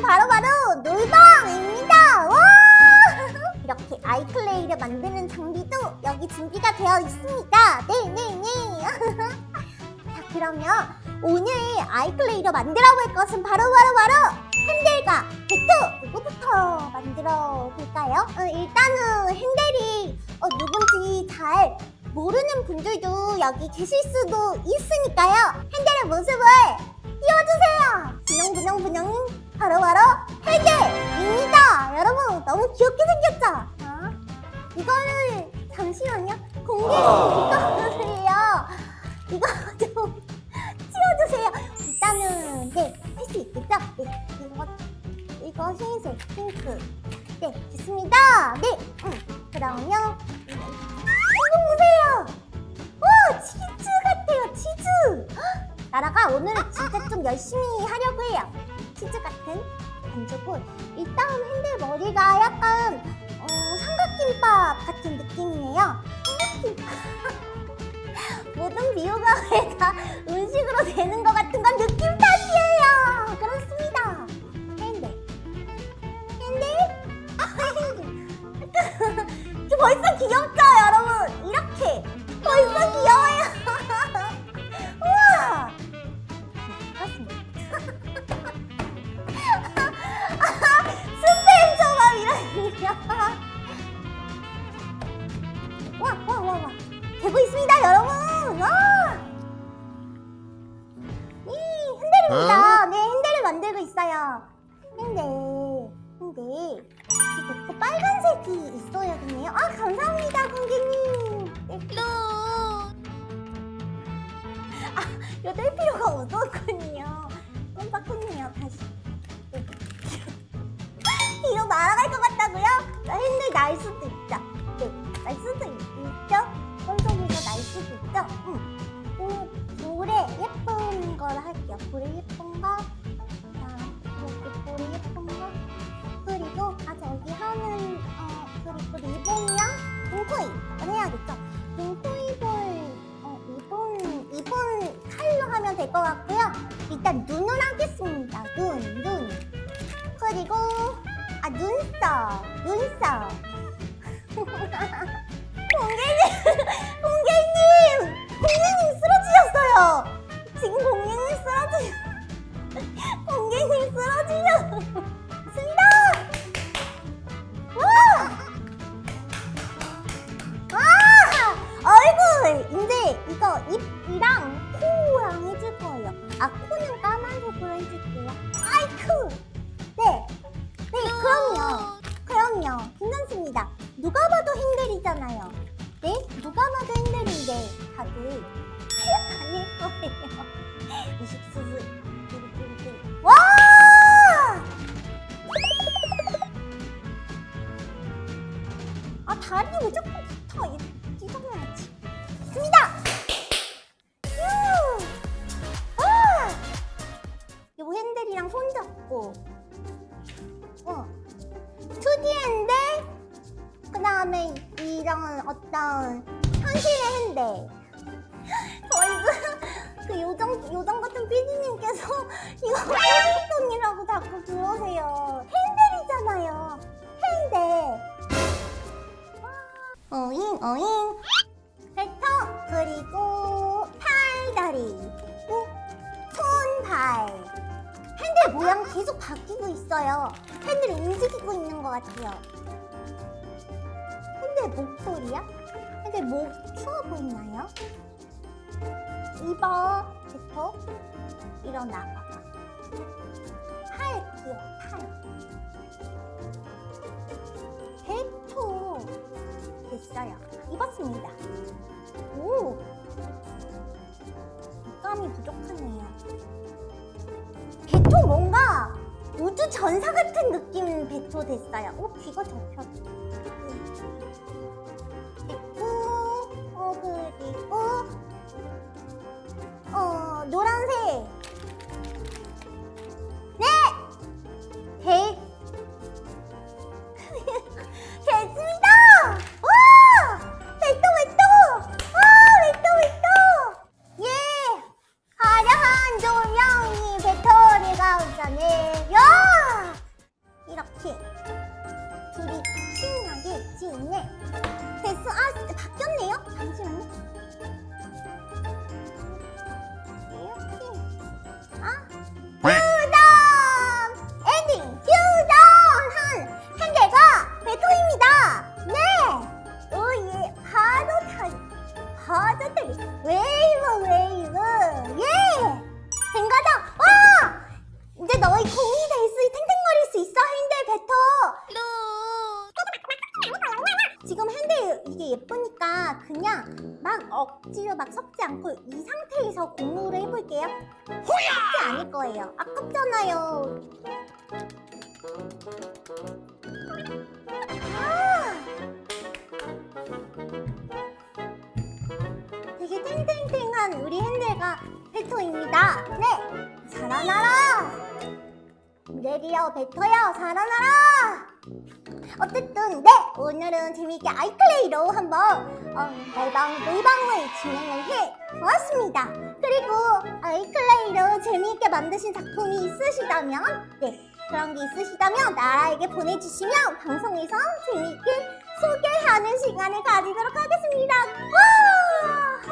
바로 바로 놀방입니다. 와! 이렇게 아이클레이를 만드는 장비도 여기 준비가 되어 있습니다. 네네네. 자 그러면 오늘 아이클레이로 만들어 볼 것은 바로바로 바로 핸들과 배트 누구부터 만들어 볼까요? 어, 일단은 핸들이 어, 누군지 잘 모르는 분들도 여기 계실 수도 있으니까요. 핸들의 모습을 띄워주세요. 분영분영분영 바로바로 핸들입니다. 여러분 너무 귀엽게 생겼죠? 어? 이거를 잠시만요. 공개 이거를요. 이거 좀 치워주세요. 일단은 네할 수 있겠죠? 네 이거 이거 흰색 핑크 네 좋습니다. 네 음, 그러면 나라가 오늘 진짜 좀 열심히 하려고 해요. 치즈 같은 반죽을 일단 핸들 머리가 약간 어, 삼각김밥 같은 느낌이에요. 삼각김밥. 모든 비호감을 다 음식으로 되는 것 같은 건 느낌 탓이에요. 그렇습니다. 핸들. 핸들? 아. 저 벌써 귀엽죠, 여러분? 이렇게. 벌써 귀여워요. 핸들입니다. 네, 핸들을 만들고 있어요. 핸들, 핸들. 이렇게 빨간색이 있어야겠네요. 아, 감사합니다, 공개님. 네. 아, 이거 뗄 필요가 없었군요. 깜빡했네요, 다시. 네. 뒤로 날아갈 것 같다고요? 자, 핸들 날 수도 있죠. 네, 날 수도 있죠. 손속에서 날 수도 있죠. 응. 그 볼에 예쁜 걸 할게요. 볼에 예쁜 거. 자, 이렇게 볼에 예쁜 거. 그리고 아 저기 하는 어 그리고 리본이랑 등코입을 해야겠죠. 등코입을 어 리본 리본 칼로 하면 될 것 같고요. 일단 눈을 하겠습니다. 눈, 눈. 그리고 아 눈썹, 눈썹. 공개님, 현실의 핸들 저희 그, 그 요정, 요정 같은 PD님께서 이거 핸들돈이라고 자꾸 그러세요 핸들이잖아요 핸들 어잉 어잉 벡터 그리고 팔다리 어? 손발 핸들 모양 계속 바뀌고 있어요. 핸들이 움직이고 있는 것 같아요. 핸들 목소리야? 핸들 목 추워 보이나요? 입어, 뱉어, 일어나 봐봐. 팔 귀여워, 팔. 뱉어. 됐어요. 입었습니다. 오! 감이 부족하네요. 배토 뭔가 우주 전사 같은 느낌 배토 됐어요. 오 귀가 접혔. 그리고 웨이브 웨이브 예! 된 거죠? 와! 이제 너희 공이 될 수 탱탱거릴 수 있어 핸들 뱉어 지금 핸들 이게 예쁘니까 그냥 막 억지로 막 섞지 않고 이 상태에서 공모를 해볼게요 호야! 섞지 않을 거예요 아깝잖아요 살아나라! 레디어 베토요, 살아나라! 어쨌든 네 오늘은 재미있게 아이클레이로 한번 어, 날방 놀방을 진행을 해 보았습니다. 그리고 아이클레이로 재미있게 만드신 작품이 있으시다면 네 그런 게 있으시다면 나에게 보내주시면 방송에서 재미있게 소개하는 시간을 가지도록 하겠습니다. 와! 와!